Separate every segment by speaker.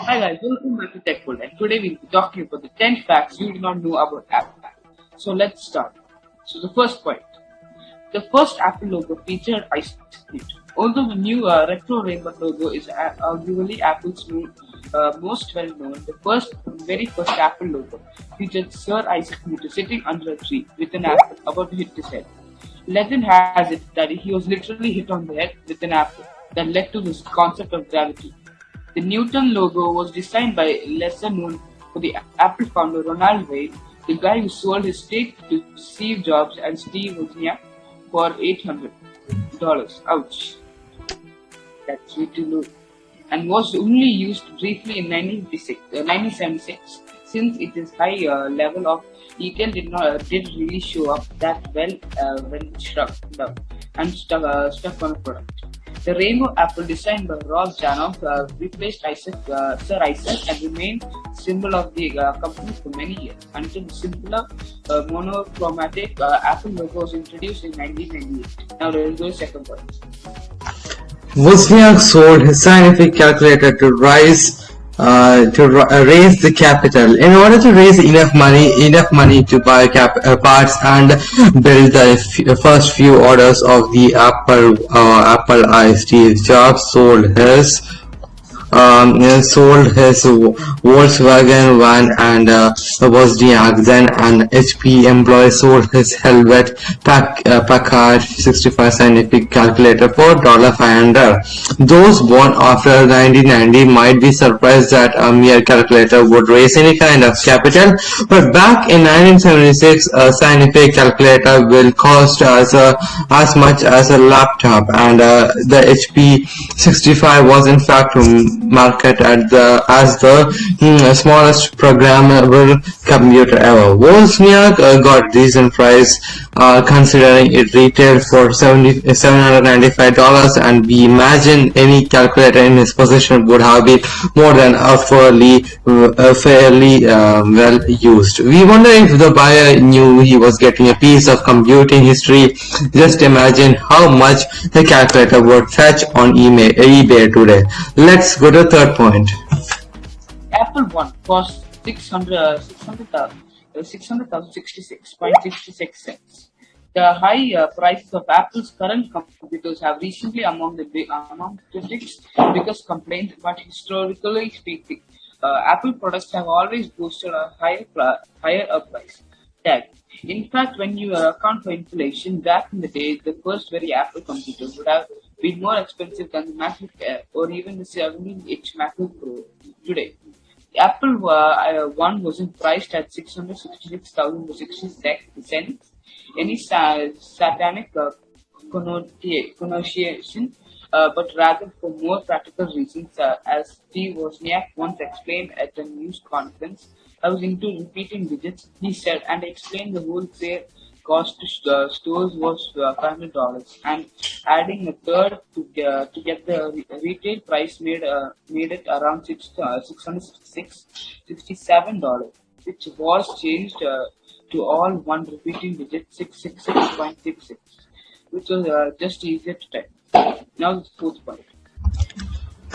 Speaker 1: Hi guys, welcome back to Tech World and today we'll be talking about the 10 facts you do not know about Apple. So let's start. So the first point. The first Apple logo featured Isaac Newton. Although the new uh, retro rainbow logo is uh, arguably Apple's new, uh, most well known, the first, very first Apple logo featured Sir Isaac Newton sitting under a tree with an apple about to hit his head. Legend has it that he was literally hit on the head with an apple that led to this concept of gravity. The Newton logo was designed by lesser known for the Apple founder Ronald Wayne, the guy who sold his stake to Steve Jobs and Steve Wozniak for $800. Ouch. That's way too low. And was only used briefly in 1976, uh, since it is high uh, level of detail did not uh, did really show up that well uh, when struck down and stuck, uh, stuck on a product. The rainbow apple designed by Ross Janoff uh, replaced Isaac, uh, Sir Isaac and remained symbol of the uh, company for many years until the simpler uh, monochromatic uh, Apple logo was introduced in 1998. Now there is the second point.
Speaker 2: Wozniak sold his scientific calculator to rise uh, to uh, raise the capital. In order to raise enough money, enough money to buy cap uh, parts and build the first few orders of the Apple uh, Apple I, Steve Jobs sold his um, sold his Volkswagen van and uh, Wozniak. Then an HP employee sold his Hewlett Pack, uh, Packard 65 scientific calculator for $500. Those born after 1990 might be surprised that a mere calculator would raise any kind of capital, but back in 1976, a scientific calculator will cost as, a, as much as a laptop, and uh, the HP 65 was in fact market at the as the mm, smallest programmable computer ever. Wozniak uh, got decent price uh, considering it retailed for 70, $795 and we imagine any calculator in his possession would have been more than a fairly, uh, fairly uh, well used. We wonder if the buyer knew he was getting a piece of computing history. Just imagine how much the calculator would fetch on eBay today. Let's go to third point.
Speaker 1: Apple One cost 600, 600,000 600,066.66 cents. The high uh, prices of Apple's current computers have recently among the among critics biggest complaint, but historically speaking, uh, Apple products have always boosted a higher higher price tag. In fact, when you uh, account for inflation, back in the day, the first very Apple computers would have been more expensive than the MacBook Air or even the 17-inch MacBook Pro today. The Apple uh, One wasn't priced at 666,060 cents. Any sa- satanic uh, connotation, uh, but rather for more practical reasons, uh, as Steve Wozniak once explained at a news conference. I was into repeating digits, he said, and explained the wholesale cost to stores was uh, $500 and adding a third to, uh, to get the retail price made uh, made it around six, uh, 666 $67 which was changed to all one repeating digit 666.66 which was just easier to type. Now the fourth point.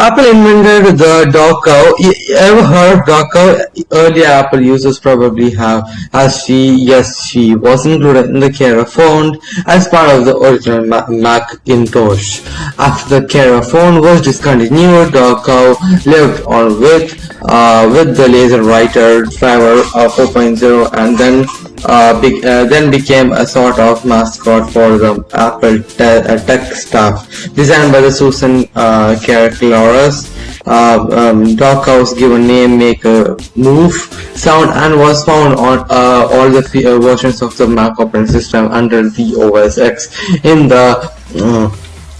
Speaker 2: Apple invented the cow. You ever heard cow? Early Apple users probably have, as she, yes, she was included in the Cairo font as part of the original Macintosh. After the Cairo font was discontinued, cow lived on with uh, with the laser writer driver uh, 4.0 and then uh, be, uh, then became a sort of mascot for the Apple te uh, tech staff. Designed by the Susan uh, Karakalos, uh, um, name make a move sound and was found on uh, all the uh, versions of the Mac operating system under the OS X in the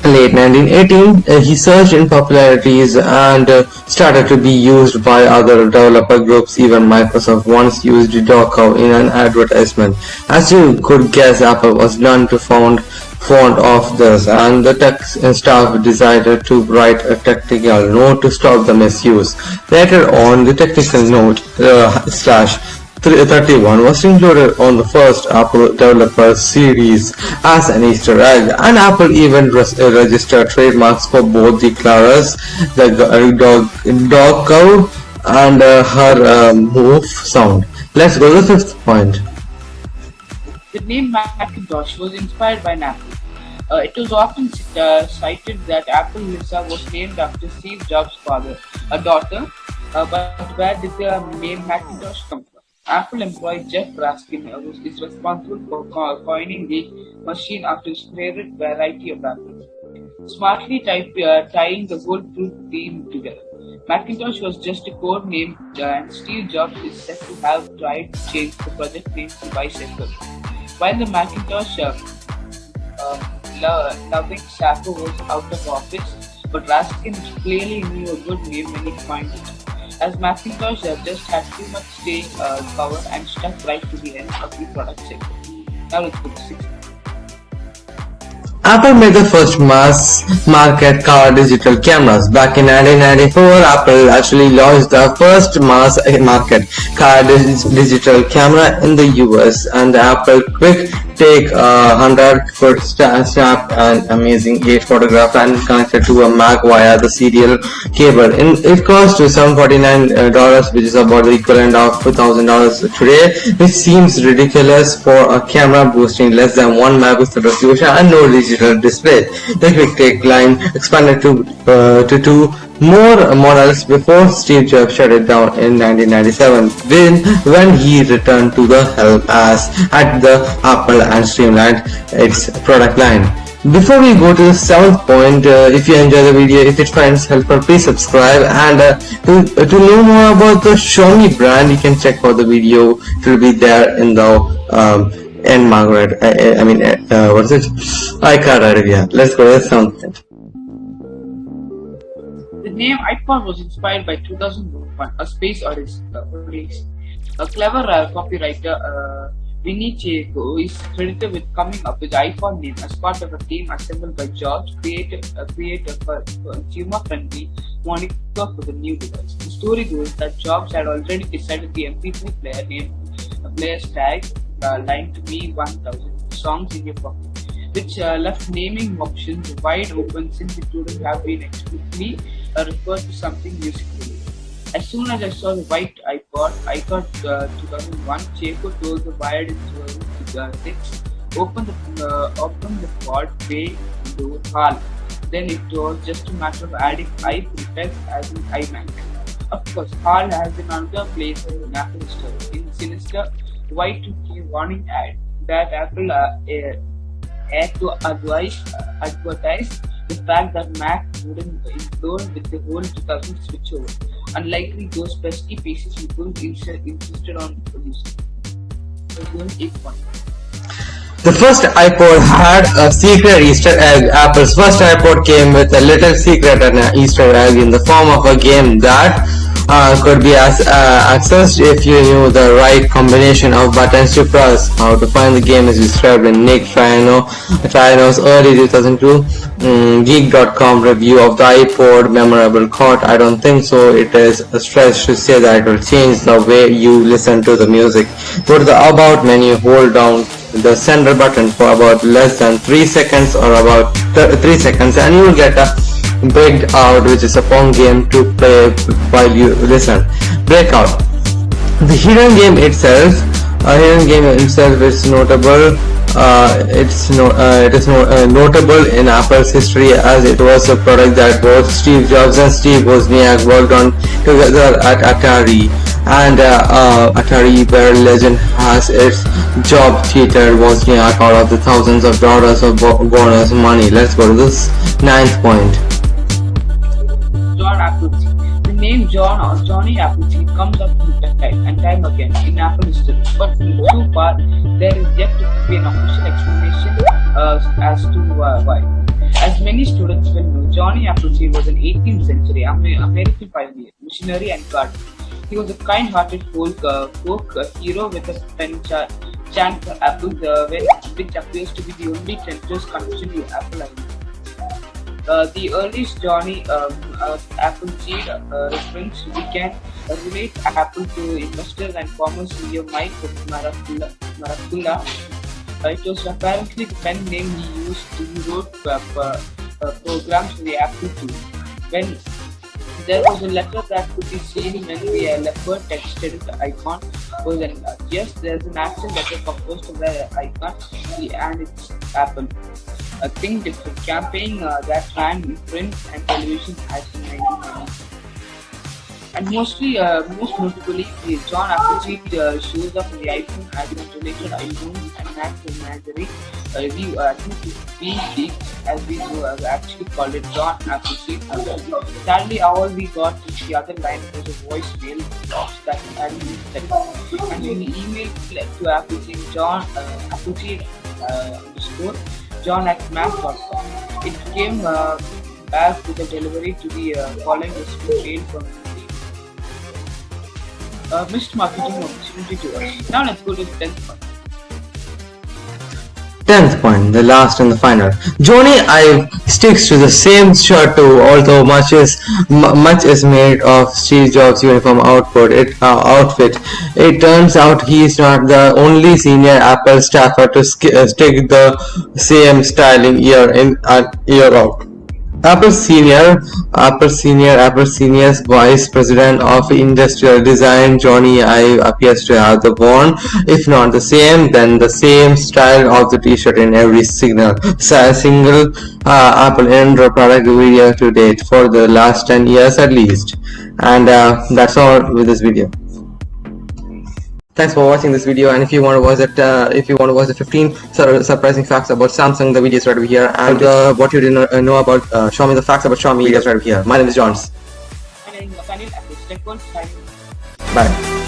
Speaker 2: late 1918, uh, he surged in popularities and uh, started to be used by other developer groups. Even Microsoft once used Dogcow in an advertisement. As you could guess, Apple was none to fond fond of this, and the tech staff decided to write a technical note to stop the misuse. Later on, the technical note uh, slash 31 was included on the first Apple Developer Series as an Easter egg, and Apple even registered trademarks for both the Clarus, the dog, dog cow, and uh, her um, move sound. Let's go to the fifth point.
Speaker 1: The name Macintosh was inspired by Apple. Uh, it was often uh, cited that Apple Lisa was named after Steve Jobs' father, a daughter, uh, but where did the name Macintosh come from? Apple employee Jeff Raskin uh, is responsible for coining the machine after his favorite variety of apples, smartly type, uh, tying the fruit theme together. Macintosh was just a code name, uh, and Steve Jobs is said to have tried to change the project name to Bicycle. While the Macintosh uh, loving Sacco was out of office, but Raskin clearly knew a good name when he found it. As Macintosh just had too much staying uh, power and stuck right to the end of the product cycle. Now let's go to 6.
Speaker 2: Apple made the first mass market car digital cameras. Back in 1994, Apple actually launched the first mass market car digital camera in the US and Apple Quick take a 100 foot snap and amazing 8 photograph and connect it to a Mac via the serial cable. In, it costs to $749 which is about the equivalent of $2,000 today which seems ridiculous for a camera boasting less than 1 megapixel resolution and no digital display. The quick take line expanded to, uh, to two more models before Steve Jobs shut it down in 1997 when, when he returned to the helm as at the Apple and streamlined its product line. Before we go to the seventh point, uh, if you enjoy the video, if it finds helpful, please subscribe and uh, to, uh, to know more about the Xiaomi brand, you can check out the video. It will be there in the um, end Margaret. I, I mean, uh, what is it? iCard. Let's go to the seventh point.
Speaker 1: The name iPod was inspired by 2001: A Space Odyssey. A clever uh, copywriter, uh, Vinny Chieco, is credited with coming up with the iPhone name as part of a team assembled by Jobs, creator, uh, creator for consumer-friendly moniker for the new device. The story goes that Jobs had already decided the MP3 player name, a player's tag uh, line to be 1000 songs in your pocket which uh, left naming options wide open since it wouldn't have been explicitly uh, referred to something musically. As soon as I saw the white iPod, I thought uh, 2001, Chieco told the Wired in 2006, open the, uh, open the pod bay to HAL. Then it was just a matter of adding i prefix as in iMac. Of course, HAL has been another place in Apple Store. In Sinister, Y2K warning ad that Apple uh, had to advise, advertise the fact that Mac wouldn't implode with the whole 2000 switchover, unlikely those pesky pieces people insisted on producing.
Speaker 2: The first iPod had a secret Easter egg. Apple's first iPod came with a little secret and an Easter egg in the form of a game that uh, could be as, uh, accessed if you knew the right combination of buttons to press. How to find the game is described in Nick Triano, Triano's early 2002 um, Geek.com review of the iPod memorable quote. I don't think so. It is a stretch to say that it will change the way you listen to the music. To the About menu, hold down the center button for about less than 3 seconds or about 3 seconds and you will get a Breakout which is a fun game to play while you listen. Breakout. The hidden game itself, a hidden game itself is notable. Uh, it's no, uh, it is no, uh, notable in Apple's history as it was a product that both Steve Jobs and Steve Wozniak worked on together at Atari and uh, uh, Atari where legend has its job theater Wozniak out of the thousands of dollars of bonus money. Let's go to this ninth point.
Speaker 1: The name John or Johnny Appleseed comes up time and time again in Apple history, but so far there is yet to be an official explanation uh, as to uh, why. As many students will know, Johnny Appleseed was an 18th century American pioneer, missionary and gardener. He was a kind-hearted folk, uh, folk hero with a pen chant for apples, uh, which appears to be the only Templar's connection to Apple uh, the earliest Johnny um, uh, Appleseed uh, reference can relate Apple to investors and farmers via Mike. Markkula. Uh, it was apparently the pen name he used to wrote uh, programs for the Apple II. When there was a letter that could be seen when the leopard TextEdit the icon was enlarged. Yes, there's an actual letter composed of the icon and it's Apple. A Think Different campaign uh, that ran in print and television as in 1990. And mostly, uh, most notably, the John Appleseed uh, shows up in the iPhone as an related iPhone and Mac uh, review. Uh, I think leaked, as we uh, actually called it John Appleseed. Sadly, all we got in the other line was a voicemail box that had been sent. And in the email to Appleseed, John uh, Appleseed uh, underscore John at mac.com. It came uh, back with a delivery to the uh, following mail from uh, missed marketing opportunity to us. Now let's go to the 10th point.
Speaker 2: 10th point, the last and the final. Jony Ive sticks to the same shirt too, although much is much is made of Steve Jobs' uniform output. It, uh, outfit. It turns out he is not the only senior Apple staffer to uh, stick the same styling year in and uh, year out. Apple Senior, Apple Senior, Apple Senior's Vice President of Industrial Design, Jony Ive, appears to have the worn, if not the same, then the same style of the t-shirt in every signal, single uh, Apple Android product video to date for the last 10 years at least. And uh, that's all with this video thanks for watching this video and if you want to watch it uh, if you want to watch the 15 surprising facts about samsung the videos right over here and uh, what you didn't know about uh, xiaomi the facts about xiaomi videos right over here. my name is johns.
Speaker 1: My name is
Speaker 2: bye